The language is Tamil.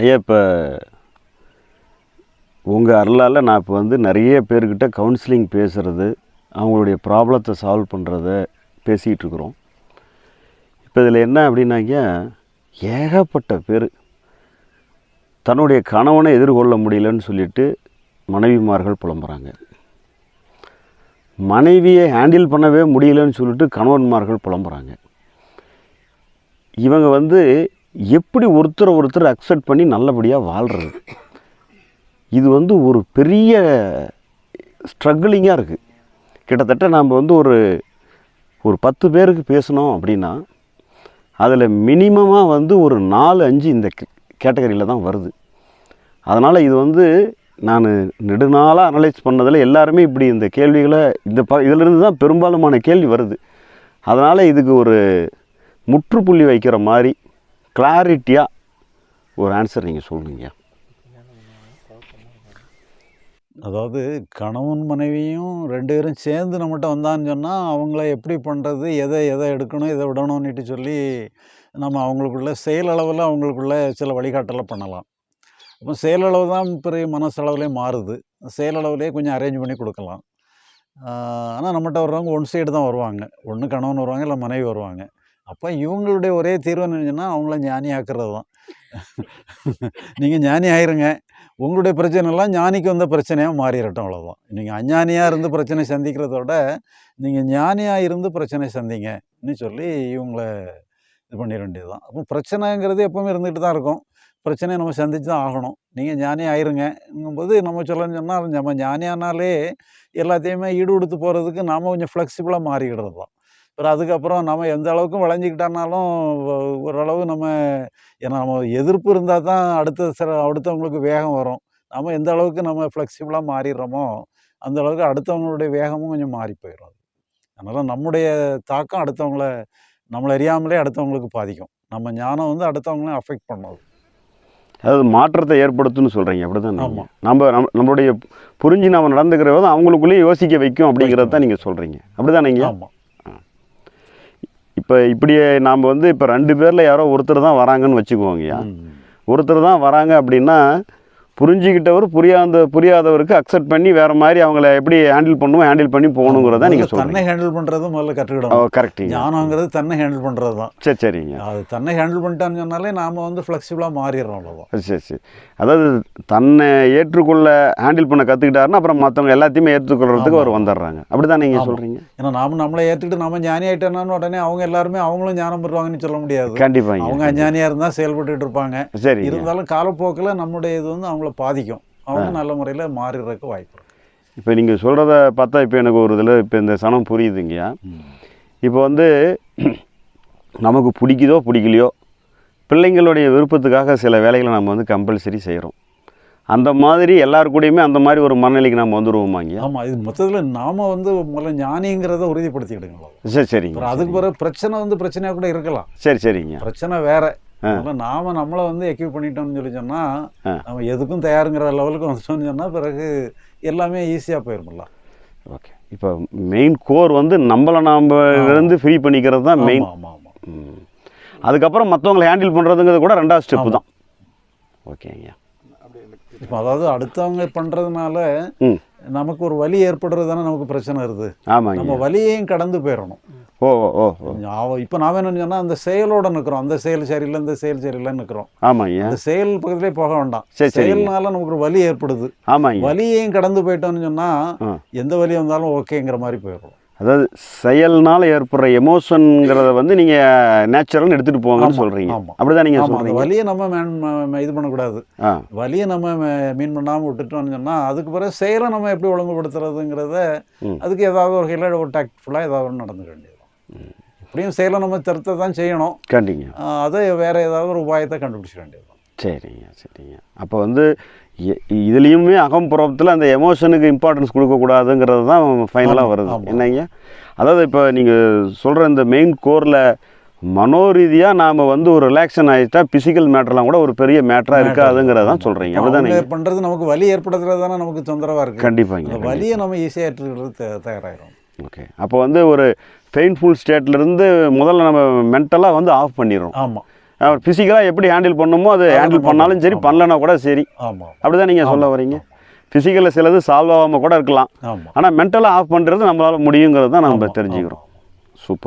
ஐயா இப்போ உங்கள் அருளால் நான் இப்போ வந்து நிறைய பேர்கிட்ட கவுன்சிலிங் பேசுகிறது அவங்களுடைய ப்ராப்ளத்தை சால்வ் பண்ணுறத பேசிகிட்டு இருக்கிறோம். இப்போ இதில் என்ன அப்படின்னாக்க ஏகப்பட்ட பேர் தன்னுடைய கணவனை எதிர்கொள்ள முடியலன்னு சொல்லிட்டு மனைவிமார்கள் புலம்புறாங்க. மனைவியை ஹேண்டில் பண்ணவே முடியலன்னு சொல்லிட்டு கணவன்மார்கள் புலம்புறாங்க. இவங்க வந்து எப்படி ஒருத்தரை ஒருத்தர் அக்செப்ட் பண்ணி நல்லபடியாக வாழ்கிறது இது வந்து ஒரு பெரிய ஸ்ட்ரகிளிங்காக இருக்குது கிட்டத்தட்ட நாம் வந்து ஒரு ஒரு பத்து பேருக்கு பேசணும் அப்படின்னா அதில் மினிமமாக வந்து ஒரு நாலு அஞ்சு இந்த கேட்டகரியில் தான் வருது. அதனால் இது வந்து நான் நெடுநாளாக அனலைஸ் பண்ணதில் எல்லாருமே இப்படி இந்த கேள்விகளை இந்த ப இதிலிருந்து தான் பெரும்பாலுமான கேள்வி வருது. அதனால் இதுக்கு ஒரு முற்றுப்புள்ளி வைக்கிற மாதிரி கிளாரிட்டியாக ஒரு ஆன்சர் நீங்கள் சொல்லுங்க அதாவது கணவன் மனைவியும் ரெண்டு பேரும் சேர்ந்து நம்மகிட்ட வந்தான்னு சொன்னால் அவங்கள எப்படி பண்ணுறது எதை எதை எடுக்கணும் எதை விடணும்னுட்டு சொல்லி நம்ம அவங்களுக்குள்ள செயலளவில் அவங்களுக்குள்ள சில வழிகாட்டலை பண்ணலாம். அப்போ செயலளவு தான் பெரிய மனசளவுலேயே மாறுது. செயலளவுலேயே கொஞ்சம் அரேஞ்ச் பண்ணி கொடுக்கலாம். ஆனால் நம்மகிட்ட வர்றவங்க ஒன் சைடு தான் வருவாங்க. ஒன்று கணவன் வருவாங்க இல்லை மனைவி வருவாங்க. அப்போ இவங்களுடைய ஒரே தீர்வு என்னன்னா அவங்கள ஞானி ஆக்குறது தான் நீங்கள் ஞானி ஆயிருங்க. உங்களுடைய பிரச்சனைலாம் ஞானிக்கு வந்த பிரச்சனையாக மாறிடட்டும் அவ்வளோதான் நீங்கள் அஞ்ஞானியாக இருந்து பிரச்சனை சந்திக்கிறதோட நீங்கள் ஞானியாக இருந்து பிரச்சனை சந்திங்கன்னு சொல்லி இவங்கள இது பண்ணிட வேண்டியது தான் அப்போ பிரச்சனைங்கிறது எப்பவுமே இருந்துகிட்டு தான் இருக்கும். பிரச்சனையை நம்ம சந்திச்சு தான் ஆகணும். நீங்கள் ஞானி ஆயிருங்கங்கும்போது நம்ம சொல்லணும்னு சொன்னால் நம்ம ஞானியானாலே எல்லாத்தையுமே ஈடு கொடுத்து போகிறதுக்கு நாம் கொஞ்சம் ஃப்ளெக்சிபிளாக மாறிக்கிடுறது தான் அப்புறம் அதுக்கப்புறம் நம்ம எந்த அளவுக்கு விளைஞ்சிக்கிட்டானாலும் ஒ- ஓரளவு நம்ம ஏன்னா நம்ம எதிர்ப்பு இருந்தால் தான் அடுத்த சில அடுத்தவங்களுக்கு வேகம் வரும். நம்ம எந்த அளவுக்கு நம்ம ஃப்ளெக்சிபிளாக மாறிடுறோமோ அந்த அளவுக்கு அடுத்தவங்களுடைய வேகமும் கொஞ்சம் மாறி போயிடும் அதனால் நம்முடைய தாக்கம் அடுத்தவங்கள நம்மளை அறியாமலே அடுத்தவங்களுக்கு பாதிக்கும். நம்ம ஞானம் வந்து அடுத்தவங்களையும் அஃபெக்ட் பண்ணும். அதாவது மாற்றத்தை ஏற்படுத்தும்னு சொல்கிறீங்க அப்படி தான் ஆமா. நம்ம நம்ம நம்மளுடைய புரிஞ்சு நம்ம நடந்துக்கிற அவங்களுக்குள்ளேயே யோசிக்க வைக்கும் அப்படிங்கிறத தான் நீங்கள் சொல்கிறீங்க அப்படி தானேங்க ஆமாம் இப்போ இப்படி நாம் வந்து இப்போ ரெண்டு பேரில் யாரோ ஒருத்தர் தான் வராங்கன்னு வச்சுக்குவோங்கய்யா ஒருத்தர் தான் வராங்க அப்படின்னா புரிஞ்சுக்கிட்டவர் புரியாத புரியாதவருக்கு அக்செப்ட் பண்ணி வேறு மாதிரி அவங்கள எப்படி ஹேண்டில் பண்ணுவோம் ஹேண்டில் பண்ணி போகணுங்கிறத நீங்கள் தன்னை ஹேண்டில் பண்ணுறது முதல்ல கற்றுக்கிடணும். கரெக்டுங்க ஞானங்கிறது தன்னை ஹேண்டில் பண்ணுறது தான் சரி சரிங்க. அது தன்னை ஹேண்டில் பண்ணிட்டான்னு சொன்னாலே நாம் வந்து ஃப்ளெக்சிபிளாக மாறிடுறோம் அவ்வளோதான் சரி சரி அதாவது தன்னை ஏற்றுக்கொள்ள ஹேண்டில் பண்ண கற்றுக்கிட்டாருன்னா அப்புறம் மற்றவங்க எல்லாத்தையுமே ஏற்றுக்கொள்றதுக்கு அவர். வந்துடுறாங்க. அப்படி தான் நீங்கள். சொல்கிறீங்க ஏன்னா நாம நம்மளை ஏற்றுட்டு நம்ம ஞானி ஆயிட்டோம்னா உடனே அவங்க எல்லாருமே அவங்களும் ஞானம் பெறுவாங்கன்னு சொல்ல முடியாது. அவங்க கண்டிப்பாங்க அஞ்ஞானியாக இருந்தால் செயல்பட்டுட்டு இருப்பாங்க. சரிங்க. இருந்தாலும் காலப்போக்கில் நம்முடைய இது வந்து அவங்கள பாதிக்கும். அவங்க நல்ல முறையில் மாறிடுறதுக்கு வாய்ப்பு இப்போ நீங்கள் சொல்கிறத பார்த்தா இப்போ எனக்கு ஒரு இதில் இப்போ இந்த சனம் புரியுதுங்கய்யா இப்போ வந்து நமக்கு பிடிக்குதோ பிடிக்கலையோ பிள்ளைங்களுடைய விருப்பத்துக்காக சில வேலைகளை நம்ம வந்து கம்பல்சரி செய்கிறோம் அந்த மாதிரி எல்லாரு கூடயுமே அந்த மாதிரி ஒரு மனநிலைக்கு நம்ம வந்துடுவோமாங்க ஆமாம் இது மொத்தத்தில் நாம வந்து முதல்ல ஞானிங்கிறத உறுதிப்படுத்திக்கிடுங்களோ? சரி சரிங்க. அதுக்கு பிறகு பிரச்சனை வந்து பிரச்சனையாக கூட இருக்கலாம். சரி சரிங்க. பிரச்சனை வேற. அதனால நாம நம்மளை வந்து எக்யூப் பண்ணிட்டோம்னு சொல்லி சொன்னா. நம்ம எதுக்கும் தயாருங்கிற லெவலுக்கு வந்துட்டோம்னு சொன்னா பிறகு எல்லாமே ஈஸியாக போயிருமில்ல ஓகே இப்போ மெயின் கோர் வந்து நம்மளை நாம் இருந்து ஃப்ரீ பண்ணிக்கிறது தான் மெயின் ஆமாம். அதுக்கப்புறம் மற்றவங்களை ஹேண்டில் பண்ணுறதுங்கிறது கூட ரெண்டாவது ஸ்டெப்பு தான். ஓகேங்க இப்போ அதாவது அடுத்தவங்க பண்றதுனால ம். நமக்கு ஒரு வலி ஏற்படுறது தானே நமக்கு பிரச்சனை வருது. ஆமாங்க. நம்ம வலியையும் கடந்து போயிடணும் ஓ ஓ இப்போ நாம என்ன சொன்னா அந்த செயலோட நிற்கிறோம் அந்த செயல் சரியில்லை இந்த செயல் சரியில்லைன்னு நிற்கிறோம் ஆமாங்க. அந்த செயல் பக்கத்திலே போக வேண்டாம். செயல்னால நமக்கு ஒரு வலி ஏற்படுது. ஆமாங்க. வலியையும் கடந்து போயிட்டோம்னு சொன்னா ஆ. எந்த வலி வந்தாலும் ஓகேங்கிற மாதிரி போயிடும். அதாவது செயல்னால ஏற்படுற எமோஷனுங்கிறத வந்து நீங்கள் நேச்சுரல்னு எடுத்துகிட்டு போங்கன்னு சொல்கிறீங்க. அப்படி தான் நீங்கள் சொல்கிறீங்க வலியை நம்ம மேன் இது பண்ணக்கூடாது. வலியை நம்ம மீன் பண்ணாமல் விட்டுட்டோம்னு சொன்னா அதுக்கு பிறகு செயலை நம்ம எப்படி ஒழுங்குபடுத்துறதுங்கிறத. அதுக்கு ஏதாவது ஒரு வகையில் ஒரு டாக்ட்ஃபுல்லாக ஏதாவது ஒன்று நடந்துக்க வேண்டியது எப்படியும் செயலை நம்ம திருத்த தான் செய்யணும். கண்டிங்க. அதை வேறு ஏதாவது ஒரு உபாயத்தை கண்டுபிடிச்சிட வேண்டியது சரிங்க சரிங்க. அப்போ வந்து இதுலேயுமே அகம்புறத்தில் அந்த எமோஷனுக்கு இம்பார்ட்டன்ஸ் கொடுக்கக்கூடாதுங்கிறது தான் ஃபைனலாக வருது. என்னங்க? அதாவது இப்போ நீங்கள் சொல்கிற இந்த மெயின் கோரில் மனோரீதியாக நாம் வந்து ஒரு ரிலாக்ஷன் ஆகிட்டா ஃபிசிக்கல் மேட்டர்லாம் கூட ஒரு பெரிய மேட்டராக இருக்காதுங்கிறத தான் சொல்கிறீங்க அப்படிதானே பண்ணுறது நமக்கு வலி ஏற்படுத்துறது தானே நமக்கு தொந்தரவாக இருக்குது கண்டிப்பாங்க வலியை நம்ம ஈஸியாக ஏற்றுக்கிறது தே- தயாராகிடும் ஓகே. அப்போ வந்து ஒரு பெயின்ஃபுல் ஸ்டேட்லேருந்து முதல்ல நம்ம மென்டலாக வந்து ஆஃப் பண்ணிடுறோம் ஆமாம் ஃபிசிக்கலாக எப்படி ஹேண்டில் பண்ணுமோ அது ஹேண்டில் பண்ணாலும். சரி. பண்ணலனா கூட சரி. அப்படிதான் நீங்கள் சொல்ல. வரீங்க. ஃபிசிக்கலில் சிலது சால்வ் ஆகாமல் கூட இருக்கலாம். ஆனால் மென்டலாக ஆஃப் பண்ணுறது நம்மளால் முடியுங்கிறது தான் நம்ம தெரிஞ்சுக்கிறோம். சூப்பர்.